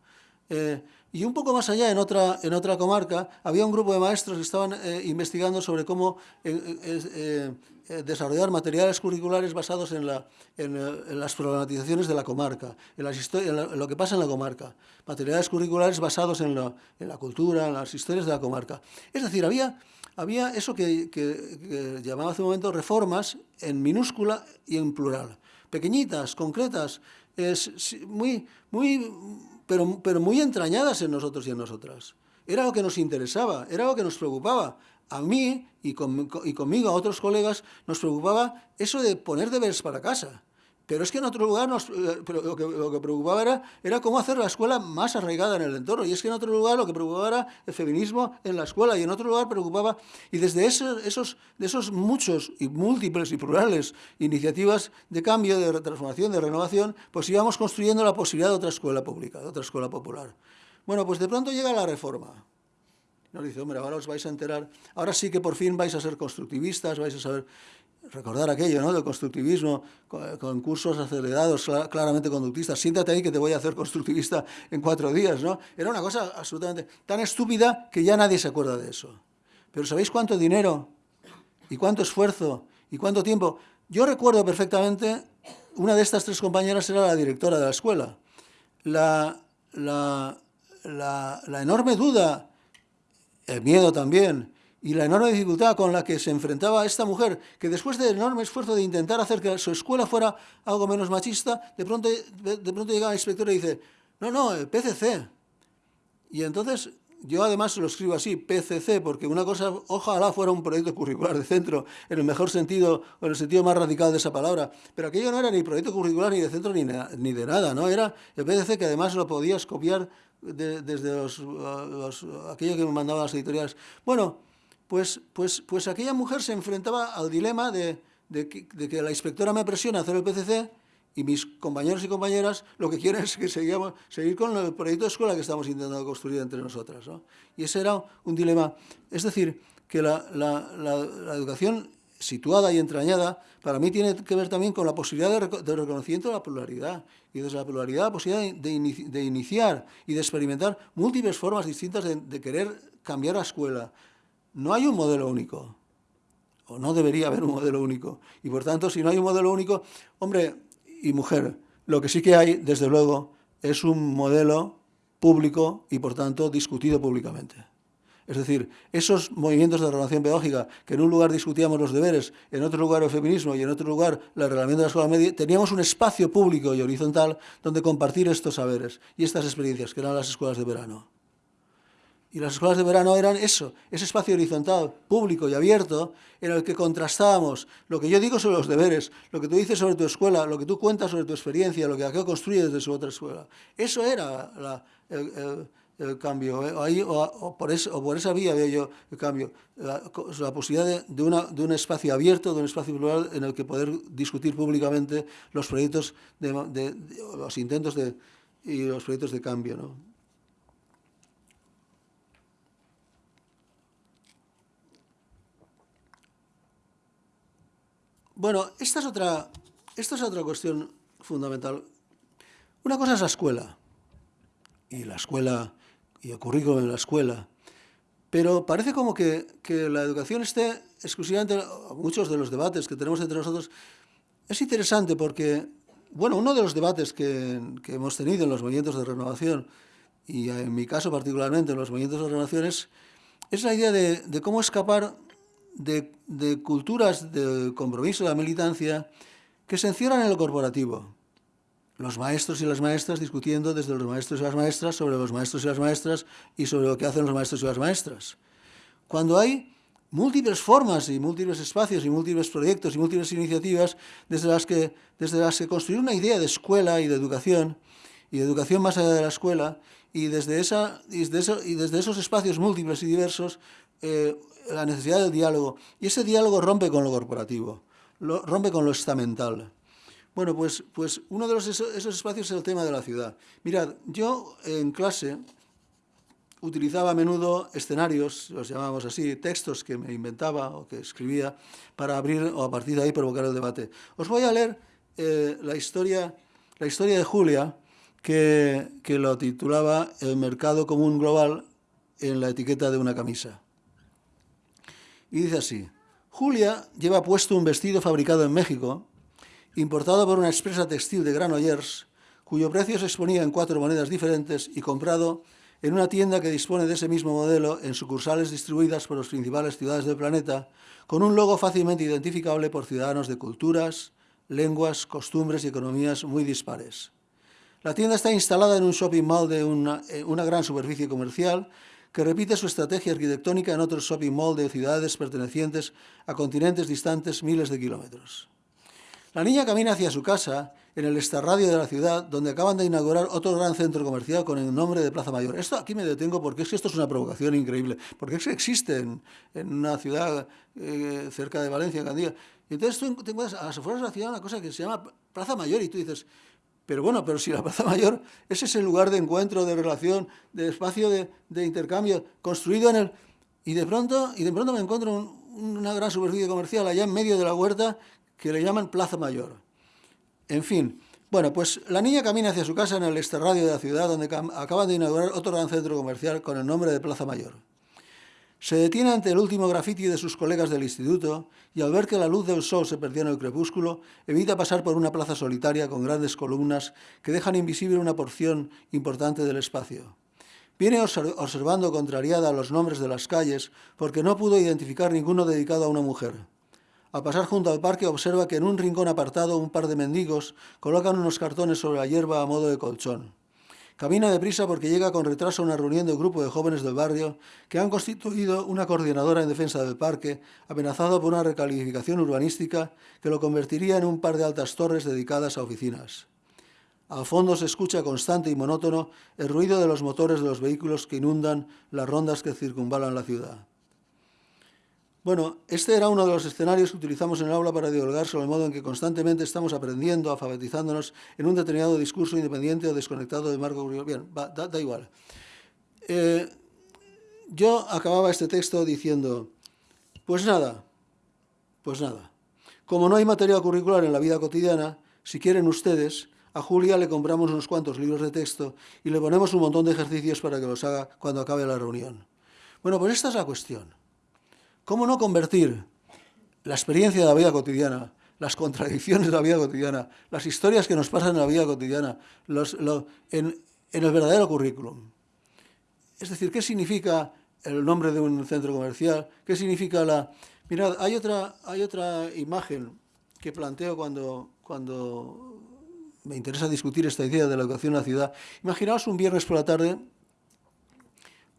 Y un poco más allá, en otra, en otra comarca, había un grupo de maestros que estaban investigando sobre cómo eh, desarrollar materiales curriculares basados en, la, en, eh, las problematizaciones de la comarca, en, las en, lo que pasa en la comarca, materiales curriculares basados en la, en la, cultura, en las historias de la comarca. Es decir, había, había eso que, que, llamaba hace un momento reformas en minúscula y en plural, pequeñitas, concretas, es, muy, muy, pero, pero muy entrañadas en nosotros y en nosotras. Era lo que nos interesaba, era lo que nos preocupaba a mí y, conmigo, a otros colegas, nos preocupaba eso de poner deberes para casa. Pero es que en otro lugar nos, eh, lo, que, preocupaba era, era, cómo hacer la escuela más arraigada en el entorno. Y es que en otro lugar lo que preocupaba era el feminismo en la escuela. Y en otro lugar preocupaba... Y desde esos, de esos muchos y múltiples y plurales iniciativas de cambio, de transformación, de renovación, pues íbamos construyendo la posibilidad de otra escuela pública, de otra escuela popular. Bueno, pues de pronto llega la reforma. Nos dice, hombre, ahora os vais a enterar, ahora sí que por fin vais a ser constructivistas, vais a saber recordar aquello, ¿no?, del constructivismo, con, cursos acelerados, claramente conductistas, siéntate ahí que te voy a hacer constructivista en cuatro días, ¿no? Era una cosa absolutamente tan estúpida que ya nadie se acuerda de eso. Pero ¿sabéis cuánto dinero y cuánto esfuerzo y cuánto tiempo? Yo recuerdo perfectamente, una de estas tres compañeras era la directora de la escuela. La, la, la, la enorme duda el miedo también, y la enorme dificultad con la que se enfrentaba esta mujer, que después del enorme esfuerzo de intentar hacer que su escuela fuera algo menos machista, de pronto, de, pronto llega el inspector y dice, no, no, el PCC. Y entonces yo además lo escribo así, PCC, porque una cosa, ojalá fuera un proyecto curricular de centro, en el mejor sentido, o en el sentido más radical de esa palabra, pero aquello no era ni proyecto curricular ni de centro ni, ni de nada, ¿no? Era el PCC que además lo podías copiar desde los, aquello que me mandaban las editoriales. Bueno, pues, pues, pues aquella mujer se enfrentaba al dilema de, de, que, la inspectora me presiona a hacer el PCC y mis compañeros y compañeras lo que quieren [laughs] es que seguimos, seguir con el proyecto de escuela que estamos intentando construir entre nosotras. ¿no? Y ese era un dilema. Es decir, que la, educación situada y entrañada, para mí tiene que ver también con la posibilidad de, reconocimiento de la pluralidad. Y desde la pluralidad, la posibilidad de, iniciar y de experimentar múltiples formas distintas de, querer cambiar la escuela. No hay un modelo único, o no debería haber un modelo único. Y por tanto, si no hay un modelo único, hombre y mujer, lo que sí que hay, desde luego, es un modelo público y, por tanto, discutido públicamente. Es decir, esos movimientos de renovación pedagógica, que en un lugar discutíamos los deberes, en otro lugar el feminismo y en otro lugar el reglamento de la escuela media, teníamos un espacio público y horizontal donde compartir estos saberes y estas experiencias, que eran las escuelas de verano. Y las escuelas de verano eran eso, ese espacio horizontal, público y abierto, en el que contrastábamos lo que yo digo sobre los deberes, lo que tú dices sobre tu escuela, lo que tú cuentas sobre tu experiencia, lo que aquello construye desde su otra escuela. Eso era la, el el cambio. ¿eh? Ahí, o, por eso, por esa vía veo yo el cambio. La, posibilidad de, una, de, un espacio abierto, de un espacio plural en el que poder discutir públicamente los proyectos, de, los intentos de, y los proyectos de cambio. ¿no? Bueno, esta es, otra, esta es otra cuestión fundamental. Una cosa es la escuela, y la escuela y el currículum en la escuela. Pero parece como que, que la educación esté exclusivamente, muchos de los debates que tenemos entre nosotros, es interesante porque, bueno, uno de los debates que, que hemos tenido en los movimientos de renovación, y en mi caso particularmente en los movimientos de renovación, es, la idea de, de cómo escapar de, de, culturas de compromiso, de la militancia, que se encierran en lo corporativo los maestros y las maestras discutiendo desde los maestros y las maestras sobre los maestros y las maestras y sobre lo que hacen los maestros y las maestras. Cuando hay múltiples formas y múltiples espacios y múltiples proyectos y múltiples iniciativas desde las que, desde las que construir una idea de escuela y de educación y de educación más allá de la escuela y desde, esa, y desde, y desde esos espacios múltiples y diversos eh, la necesidad del diálogo. Y ese diálogo rompe con lo corporativo, lo, rompe con lo estamental. Bueno, pues, pues uno de esos espacios es el tema de la ciudad. Mirad, yo en clase utilizaba a menudo escenarios, los llamábamos así, textos que me inventaba o que escribía para abrir o a partir de ahí provocar el debate. Os voy a leer eh, la, historia, la historia de Julia, que, que lo titulaba El mercado común global en la etiqueta de una camisa. Y dice así, Julia lleva puesto un vestido fabricado en México, importado por una expresa textil de Granollers, cuyo precio se exponía en cuatro monedas diferentes y comprado en una tienda que dispone de ese mismo modelo en sucursales distribuidas por las principales ciudades del planeta, con un logo fácilmente identificable por ciudadanos de culturas, lenguas, costumbres y economías muy dispares. La tienda está instalada en un shopping mall de una, eh, una gran superficie comercial que repite su estrategia arquitectónica en otros shopping mall de ciudades pertenecientes a continentes distantes miles de kilómetros. La niña camina hacia su casa, en el estarradio de la ciudad, donde acaban de inaugurar otro gran centro comercial con el nombre de Plaza Mayor. Esto aquí me detengo porque es que esto es una provocación increíble, porque es que existe en, una ciudad eh, cerca de Valencia, en Gandía. Y entonces tú te a las afueras de la ciudad una cosa que se llama Plaza Mayor y tú dices, pero bueno, pero si la Plaza [laughs] Mayor es ese lugar de encuentro, de relación, de espacio de, intercambio, construido en el... Y de pronto, y de pronto me encuentro una gran superficie comercial allá en medio de la huerta que le llaman Plaza Mayor. En fin, bueno, pues la niña camina hacia su casa en el extrarradio de la ciudad, donde acaban de inaugurar otro gran centro comercial con el nombre de Plaza Mayor. Se detiene ante el último grafiti de sus colegas del instituto y al ver que la luz del sol se perdió en el crepúsculo, evita pasar por una plaza solitaria con grandes columnas que dejan invisible una porción importante del espacio. Viene observando contrariada los nombres de las calles porque no pudo identificar ninguno dedicado a una mujer. Al pasar junto al parque observa que en un rincón apartado un par de mendigos colocan unos cartones sobre la hierba a modo de colchón. Camina deprisa porque llega con retraso a una reunión de un grupo de jóvenes del barrio que han constituido una coordinadora en defensa del parque, amenazado por una recalificación urbanística que lo convertiría en un par de altas torres dedicadas a oficinas. Al fondo se escucha constante y monótono el ruido de los motores de los vehículos que inundan las rondas que circunvalan la ciudad. Bueno, este era uno de los escenarios que utilizamos en el aula para dialogar sobre el modo en que constantemente estamos aprendiendo, alfabetizándonos en un determinado discurso independiente o desconectado del marco Bien, da, igual. Eh, yo acababa este texto diciendo, pues nada, Pues nada. Como no hay material curricular en la vida cotidiana, si quieren ustedes, a Julia le compramos unos cuantos libros de texto y le ponemos un montón de ejercicios para que los haga cuando acabe la reunión. Bueno, pues esta es la cuestión. ¿Cómo no convertir la experiencia de la vida cotidiana, las contradicciones de la vida cotidiana, las historias que nos pasan en la vida cotidiana, en, el verdadero currículum? Es decir, ¿qué significa el nombre de un centro comercial? ¿Qué significa la... Mirad, hay otra, hay otra imagen que planteo cuando, cuando me interesa discutir esta idea de la educación en la ciudad. Imaginaos un viernes por la tarde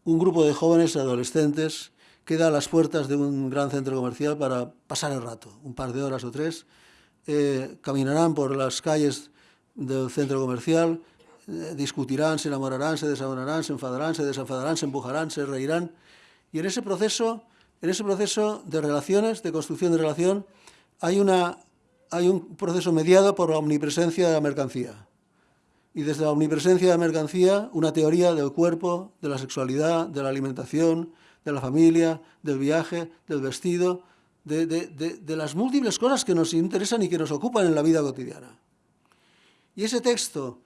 un grupo de jóvenes adolescentes queda a las puertas de un gran centro comercial para pasar el rato, un par de horas o tres. Eh, caminarán por las calles del centro comercial, eh, discutirán, se enamorarán, se desamorarán, se enfadarán, se desenfadarán, se empujarán, se reirán. Y en ese proceso, en ese proceso de relaciones, de construcción de relación, hay, una, hay un proceso mediado por la omnipresencia de la mercancía. Y desde la omnipresencia de la mercancía, una teoría del cuerpo, de la sexualidad, de la alimentación, de la familia, del viaje, del vestido, de, las múltiples cosas que nos interesan y que nos ocupan en la vida cotidiana. Y ese texto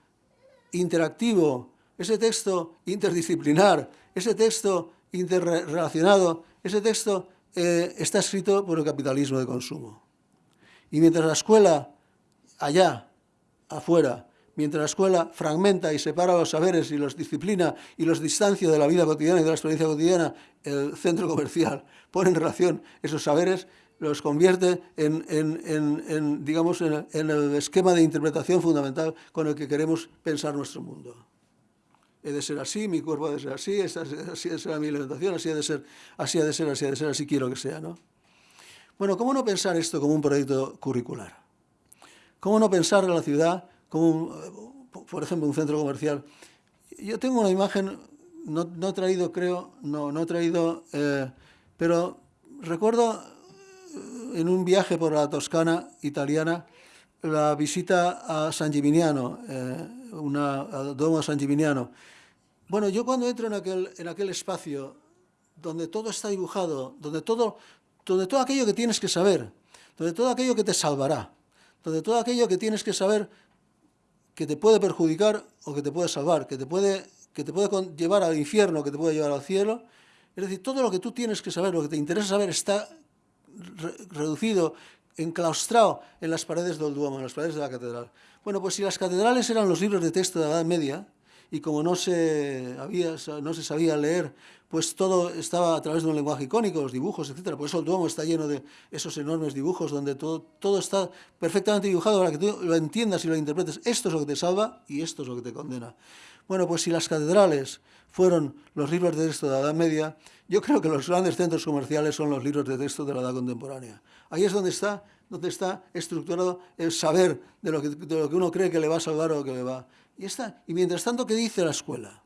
interactivo, ese texto interdisciplinar, ese texto interrelacionado, ese texto eh, está escrito por el capitalismo de consumo. Y mientras la escuela, allá, afuera, mientras la escuela fragmenta y separa los saberes y los disciplina y los distancia de la vida cotidiana y de la experiencia cotidiana, el centro comercial pone en relación esos saberes, los convierte en, digamos, en, el esquema de interpretación fundamental con el que queremos pensar nuestro mundo. He de ser así, mi cuerpo ha de ser así, así de ser mi alimentación, así ha de ser, así ha de ser, así ha de ser, así quiero que sea. ¿no? Bueno, ¿cómo no pensar esto como un proyecto curricular? ¿Cómo no pensar en la ciudad como, por ejemplo, un centro comercial. Yo tengo una imagen, no, no he traído, creo, no, no he traído, eh, pero recuerdo eh, en un viaje por la Toscana italiana la visita a San Gimignano, eh, una, a Domo San Gimignano. Bueno, yo cuando entro en aquel, en aquel espacio donde todo está dibujado, donde todo, donde todo aquello que tienes que saber, donde todo aquello que te salvará, donde todo aquello que tienes que saber que te puede perjudicar o que te puede salvar, que te puede, que te puede llevar al infierno, que te puede llevar al cielo. Es decir, todo lo que tú tienes que saber, lo que te interesa saber, está reducido, enclaustrado en las paredes del Duomo, en las paredes de la catedral. Bueno, pues si las catedrales eran los libros de texto de la Edad Media, y como no se, había, no se sabía leer, pues todo estaba a través de un lenguaje icónico, los dibujos, etc. Por eso el Duomo está lleno de esos enormes dibujos donde todo, todo está perfectamente dibujado para que tú lo entiendas y lo interpretes. Esto es lo que te salva y esto es lo que te condena. Bueno, pues si las catedrales fueron los libros de texto de la Edad Media, yo creo que los grandes centros comerciales son los libros de texto de la Edad Contemporánea. Ahí es donde está, donde está estructurado el saber de lo, que, de lo que uno cree que le va a salvar o que le va y, está. y mientras tanto, ¿qué dice la escuela?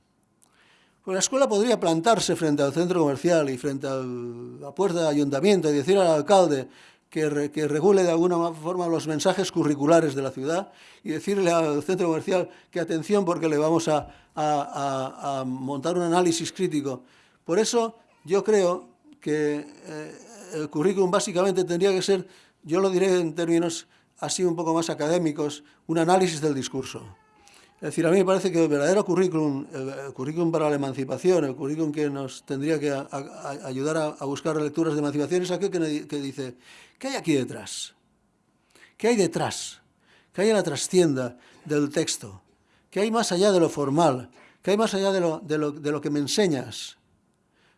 Pues la escuela podría plantarse frente al centro comercial y frente a la puerta del ayuntamiento y decir al alcalde que, que, regule de alguna forma los mensajes curriculares de la ciudad y decirle al centro comercial que atención porque le vamos a, a, montar un análisis crítico. Por eso yo creo que eh, el currículum básicamente tendría que ser, yo lo diré en términos así un poco más académicos, un análisis del discurso. Es decir, a mí me parece que el verdadero currículum, el currículum para la emancipación, el currículum que nos tendría que ayudar a, buscar lecturas de emancipación es aquel que, dice, ¿qué hay aquí detrás? ¿Qué hay detrás? ¿Qué hay en la trastienda del texto? ¿Qué hay más allá de lo formal? ¿Qué hay más allá de lo, de lo, que me enseñas?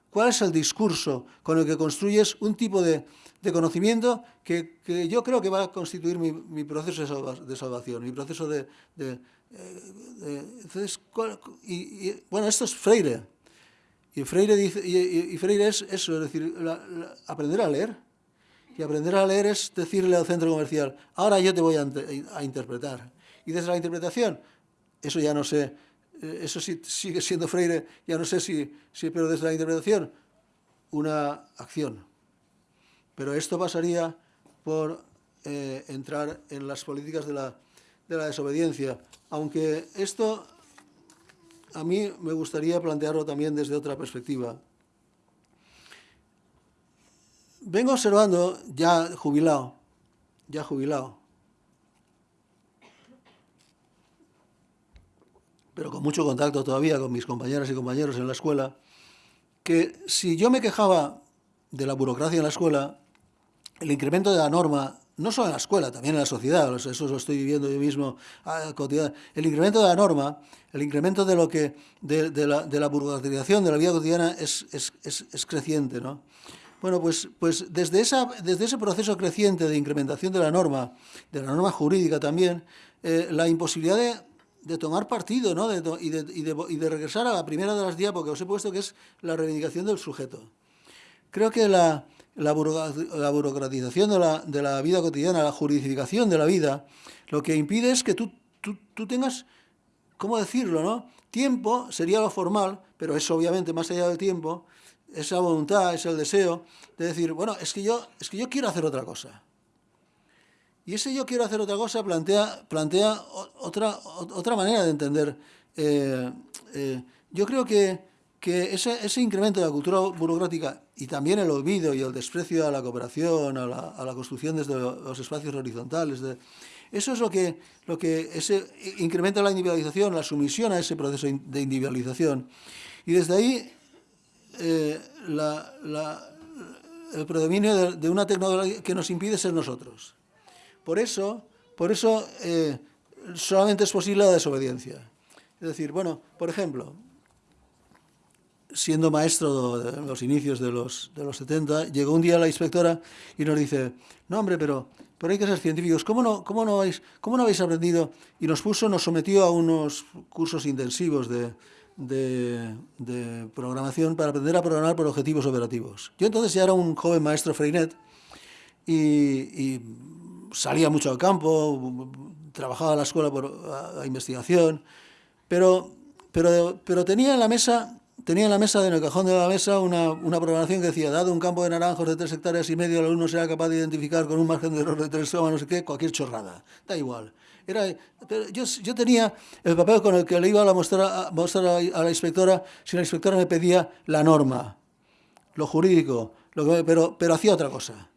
¿Cuál es el discurso con el que construyes un tipo de, de conocimiento que, que, yo creo que va a constituir mi, proceso de, salvación, mi proceso de, entonces, y, bueno, esto es Freire. Y Freire, dice, y, Freire es eso, es decir, aprender a leer. Y aprender a leer es decirle al centro comercial, ahora yo te voy a, interpretar. Y desde la interpretación, eso ya no sé, eh, eso sí, sigue siendo Freire, ya no sé si, si, pero desde la interpretación, una acción. Pero esto pasaría por eh, entrar en las políticas de la, de la desobediencia, aunque esto a mí me gustaría plantearlo también desde otra perspectiva. vengo observando, ya jubilado, ya jubilado, pero con mucho contacto todavía con mis compañeras y compañeros en la escuela, que si yo me quejaba de la burocracia en la escuela, el incremento de la norma, no solo en la escuela, también en la sociedad, eso lo estoy viviendo yo mismo ah, el incremento de la norma, el incremento de lo que de, la, de de la vida cotidiana es, es, es, creciente, ¿no? Bueno, pues, pues desde, esa, desde ese proceso creciente de incrementación de la norma, de la norma jurídica también, eh, la imposibilidad de, tomar partido ¿no? y, y, de, regresar a la primera de las diapos que os he puesto, que es la reivindicación del sujeto. Creo que la, la, burocratización de la, de la, vida cotidiana, la juridificación de la vida, lo que impide es que tú, tú, tú tengas, ¿cómo decirlo? no? Tiempo sería lo formal, pero es obviamente más allá del tiempo, esa voluntad, es el deseo de decir, bueno, es que yo, es que yo quiero hacer otra cosa. Y ese yo quiero hacer otra cosa plantea, plantea otra, otra manera de entender. Eh, eh, yo creo que, que ese, ese, incremento de la cultura burocrática y también el olvido y el desprecio a la cooperación, a la, construcción desde los espacios horizontales, eso es lo que, lo que ese, incrementa la individualización, la sumisión a ese proceso de individualización. Y desde ahí eh, el predominio de, una tecnología que nos impide ser nosotros. Por eso, por eso eh, solamente es posible la desobediencia. Es decir, bueno, por ejemplo, siendo maestro de los inicios de los, de los 70, llegó un día la inspectora y nos dice, no hombre, pero, pero hay que ser científicos, ¿cómo no, cómo, no habéis, ¿cómo no habéis aprendido? Y nos puso, nos sometió a unos cursos intensivos de, de, programación para aprender a programar por objetivos operativos. Yo entonces ya era un joven maestro Freinet y, salía mucho al campo, trabajaba en la escuela por investigación, pero, pero, pero tenía en la mesa tenía en la mesa, en el cajón de la mesa, una, una, programación que decía, dado un campo de naranjos de tres hectáreas y medio, el alumno será capaz de identificar con un margen de error de tres no sé qué, cualquier chorrada. Da igual. Era, yo, yo, tenía el papel con el que le iba a mostrar, a, mostrar a, la inspectora si la inspectora me pedía la norma, lo jurídico, lo que, pero, pero hacía otra cosa.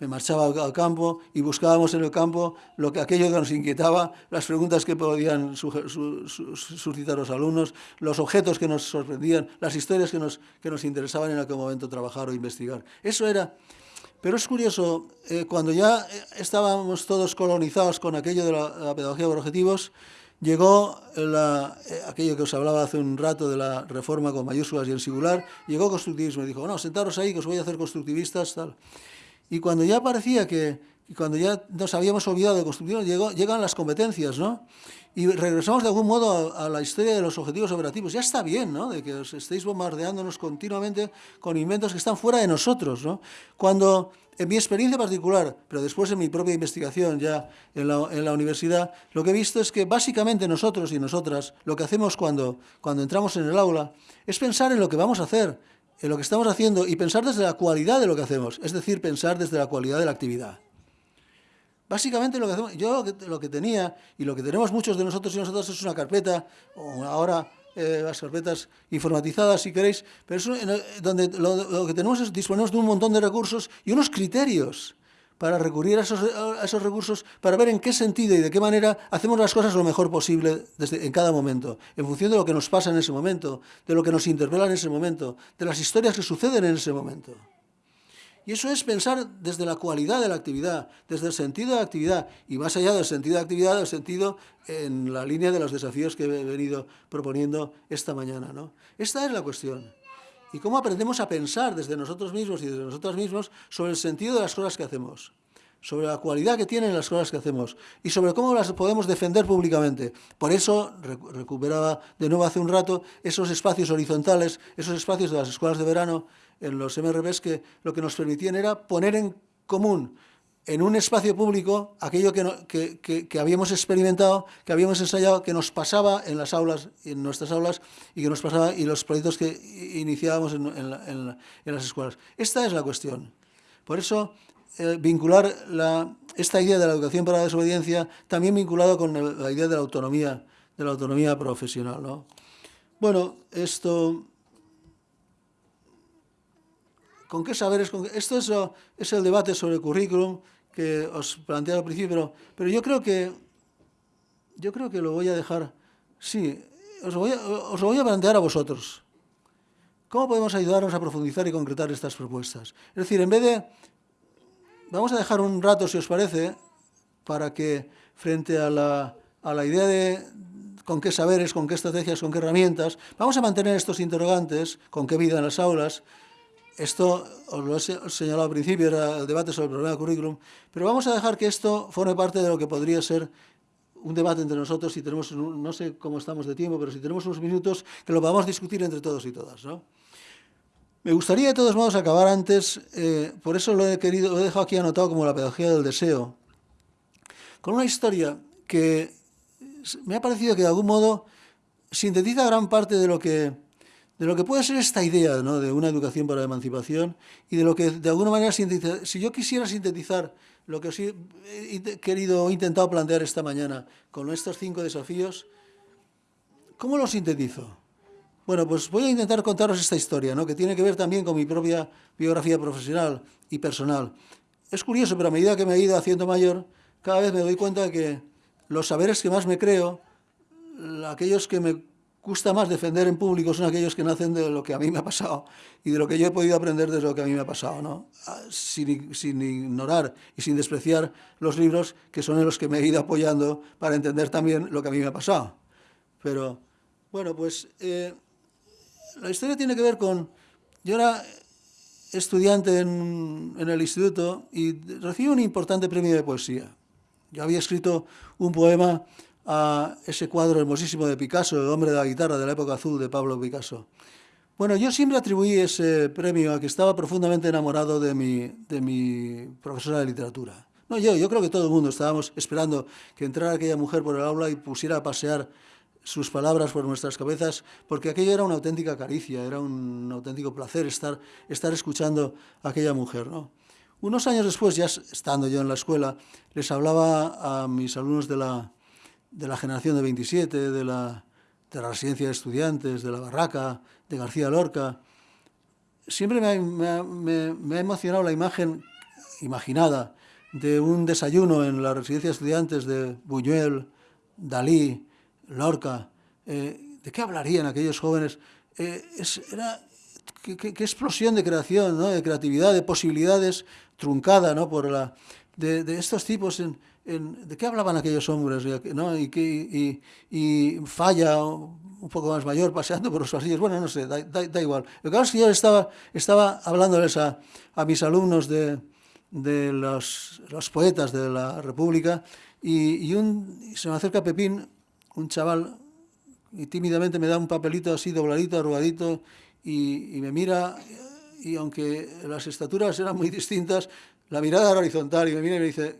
Me marchaba al, campo y buscábamos en el campo lo que, aquello que nos inquietaba, las preguntas que podían su, su, suscitar los alumnos, los objetos que nos sorprendían, las historias que nos, que nos interesaban en aquel momento trabajar o investigar. Eso era pero es curioso, eh, cuando ya eh, estábamos todos colonizados con aquello de la, pedagogía por objetivos, llegó la, eh, aquello que os hablaba hace un rato de la reforma con mayúsculas y en singular, llegó constructivismo y dijo, no, sentaros ahí que os voy a hacer constructivistas, tal. Y cuando ya parecía que, cuando ya nos habíamos olvidado de constructivismo, llegó, llegan las competencias, ¿no? y regresamos de algún modo a, la historia de los objetivos operativos. Ya está bien, ¿no?, de que os estéis bombardeándonos continuamente con inventos que están fuera de nosotros, ¿no? Cuando, en mi experiencia particular, pero después en mi propia investigación ya en la, en la universidad, lo que he visto es que básicamente nosotros y nosotras, lo que hacemos cuando, cuando entramos en el aula, es pensar en lo que vamos a hacer, en lo que estamos haciendo y pensar desde la cualidad de lo que hacemos, es decir, pensar desde la cualidad de la actividad. Básicamente lo que hacemos, yo lo que, tenía y lo que tenemos muchos de nosotros y nosotras es una carpeta, o ahora eh, las carpetas informatizadas si queréis, pero es donde lo, que tenemos es disponemos de un montón de recursos y unos criterios para recurrir a esos, recursos, para ver en qué sentido y de qué manera hacemos las cosas lo mejor posible en cada momento, en función de lo que nos pasa en ese momento, de lo que nos interpela en ese momento, de las historias que suceden en ese momento. Y eso es pensar desde la cualidad de la actividad, desde el sentido de la actividad, y más allá del sentido de actividad, el sentido en la línea de los desafíos que he venido proponiendo esta mañana. ¿no? Esta es la cuestión. Y cómo aprendemos a pensar desde nosotros mismos y desde nosotros mismos sobre el sentido de las cosas que hacemos, sobre la cualidad que tienen las cosas que hacemos y sobre cómo las podemos defender públicamente. Por eso, recuperaba de nuevo hace un rato esos espacios horizontales, esos espacios de las escuelas de verano, en los MRBs que lo que nos permitían era poner en común en un espacio público aquello que, que, habíamos experimentado, que habíamos ensayado, que nos pasaba en las aulas, en nuestras aulas, y que nos pasaba y los proyectos que iniciábamos en, en, las escuelas. Esta es la cuestión. Por eso, eh, vincular la, esta idea de la educación para la desobediencia, también vinculado con la idea de la autonomía, de la autonomía profesional. ¿no? Bueno, esto con qué saberes... Esto es, es, el debate sobre el currículum que os planteé al principio, pero, yo creo que yo creo que lo voy a dejar... Sí, os, voy os lo voy a plantear a vosotros. ¿Cómo podemos ayudarnos a profundizar y concretar estas propuestas? Es decir, en vez de... Vamos a dejar un rato, si os parece, para que frente a la, a la idea de con qué saberes, con qué estrategias, con qué herramientas, vamos a mantener estos interrogantes, con qué vida en las aulas, esto os lo he señalado al principio, era el debate sobre el problema del currículum, pero vamos a dejar que esto forme parte de lo que podría ser un debate entre nosotros, si tenemos, no sé cómo estamos de tiempo, pero si tenemos unos minutos, que lo podamos discutir entre todos y todas. ¿no? Me gustaría de todos modos acabar antes, eh, por eso lo he, querido, lo he dejado aquí anotado como la pedagogía del deseo, con una historia que me ha parecido que de algún modo sintetiza gran parte de lo que, de lo que puede ser esta idea de una educación para la emancipación y de lo que de alguna manera sintetiza. Si yo quisiera sintetizar lo que os he querido o intentado plantear esta mañana con estos cinco desafíos, ¿cómo lo sintetizo? Bueno, pues voy a intentar contaros esta historia, ¿no? que tiene que ver también con mi propia biografía profesional y personal. Es curioso, pero a medida que me he ido haciendo mayor, cada vez me doy cuenta de que los saberes que más me creo, aquellos que me gusta más defender en público son aquellos que nacen de lo que a mí me ha pasado y de lo que yo he podido aprender de lo que a mí me ha pasado, ¿no? Ah, sin, sin, ignorar y sin despreciar los libros que son en los que me he ido apoyando para entender también lo que a mí me ha pasado. Pero, bueno, pues eh, la historia tiene que ver con... Yo era estudiante en, en el instituto y recibí un importante premio de poesía. Yo había escrito un poema a ese cuadro hermosísimo de Picasso, El hombre de la guitarra de la época azul de Pablo Picasso. Bueno, yo siempre atribuí ese premio a que estaba profundamente enamorado de mi, de mi profesora de literatura. No yo, yo creo que todo el mundo estábamos esperando que entrara aquella mujer por el aula y pusiera a pasear sus palabras por nuestras cabezas, porque aquello era una auténtica caricia, era un auténtico placer estar, estar escuchando a aquella mujer. ¿no? Unos años después, ya estando yo en la escuela, les hablaba a mis alumnos de la, de la generación de 27, de la, de la residencia de estudiantes, de la barraca, de García Lorca. Siempre me ha, me ha emocionado la imagen imaginada de un desayuno en la residencia de estudiantes de Buñuel, Dalí, Lorca. Eh, ¿De qué hablarían aquellos jóvenes? Eh, era, qué, explosión de creación, ¿no? de creatividad, de posibilidades truncada ¿no? por la, de, estos tipos. En, ¿De qué hablaban aquellos hombres? ¿no? Y, que, y, falla un poco más mayor paseando por los pasillos. Bueno, no sé, da, da, igual. Lo que pasa es que yo estaba, estaba hablándoles a, a mis alumnos de, de los, los, poetas de la República y, un, se me acerca Pepín, un chaval, y tímidamente me da un papelito así dobladito, arrugadito, y, me mira, y aunque las estaturas eran muy distintas, la mirada era horizontal, y me mira y me dice,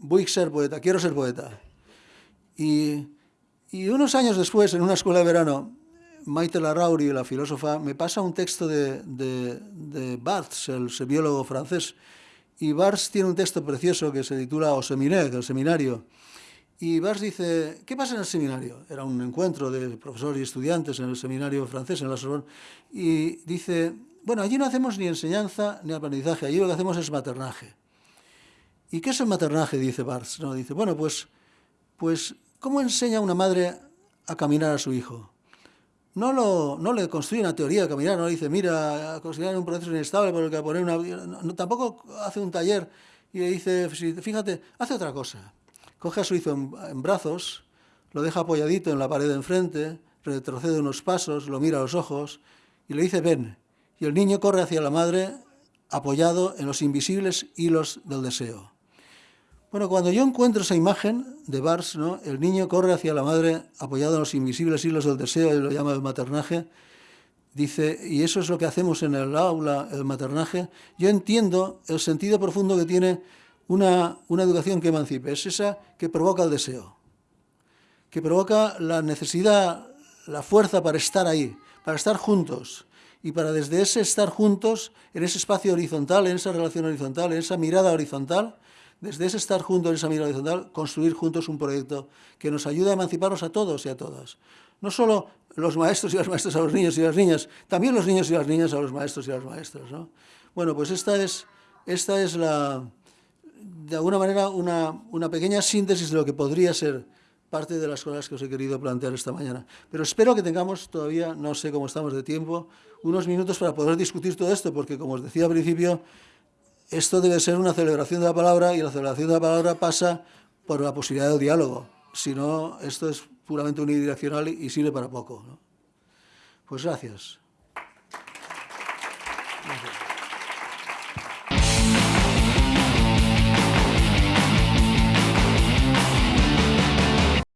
voy a ser poeta, quiero ser poeta. Y, unos años después, en una escuela de verano, Maite Larrauri, la filósofa, me pasa un texto de, de, de Barthes, el biólogo francés, y Barthes tiene un texto precioso que se titula O Seminaire, el seminario, y Bars dice, ¿qué pasa en el seminario? Era un encuentro de profesores y estudiantes en el seminario francés, en la Sorbonne, y dice, bueno, allí no hacemos ni enseñanza ni aprendizaje, allí lo que hacemos es maternaje. ¿Y qué es el maternaje? Dice Bars. No, dice, bueno, pues, pues, ¿cómo enseña una madre a caminar a su hijo? No, lo, no le construye una teoría de caminar, no le dice, mira, considerar un proceso inestable por el que poner una... tampoco hace un taller y le dice, fíjate, hace otra cosa coge a su hijo en, brazos, lo deja apoyadito en la pared de enfrente, retrocede unos pasos, lo mira a los ojos y le dice ven. Y el niño corre hacia la madre apoyado en los invisibles hilos del deseo. Bueno, cuando yo encuentro esa imagen de Bars, el niño corre hacia la madre apoyado en los invisibles hilos del deseo, y lo llama el maternaje, dice, y eso es lo que hacemos en el aula, el maternaje, yo entiendo el sentido profundo que tiene una, educación que emancipe, es esa que provoca el deseo, que provoca la necesidad, la fuerza para estar ahí, para estar juntos, y para desde ese estar juntos, en ese espacio horizontal, en esa relación horizontal, en esa mirada horizontal, desde ese estar juntos en esa mirada horizontal, construir juntos un proyecto que nos ayude a emanciparnos a todos y a todas. No solo los maestros y las maestras a los niños y las niñas, también los niños y las niñas a los maestros y las maestras. ¿no? Bueno, pues esta es, esta es la, de alguna manera una, una pequeña síntesis de lo que podría ser parte de las cosas que os he querido plantear esta mañana. Pero espero que tengamos todavía, no sé cómo estamos de tiempo, unos minutos para poder discutir todo esto, porque como os decía al principio, esto debe ser una celebración de la palabra y la celebración de la palabra pasa por la posibilidad del diálogo. Si no, esto es puramente unidireccional y sirve para poco. Pues gracias. gracias.